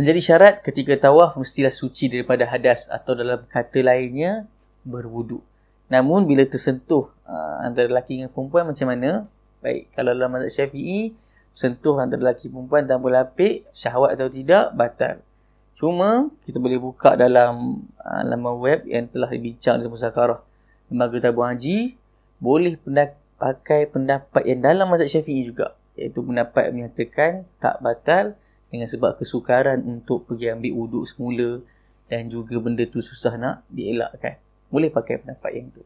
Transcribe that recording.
Menjadi syarat ketika tawaf mestilah suci daripada hadas atau dalam kata lainnya berwuduk. Namun bila tersentuh uh, antara lelaki dengan perempuan macam mana? Baik, kalau dalam mazhab Syafi'i sentuh antara lelaki perempuan tanpa lapik, syahwat atau tidak, batal. Cuma kita boleh buka dalam uh, laman web yang telah dibincang dalam musakarah lembaga tabung haji, boleh pendak- pakai pendapat yang dalam mazhab Syafi'i juga, iaitu pendapat yang menyatakan tak batal dengan sebab kesukaran untuk pergi ambil wuduk semula dan juga benda tu susah nak dielakkan. Boleh pakai pendapat yang tu.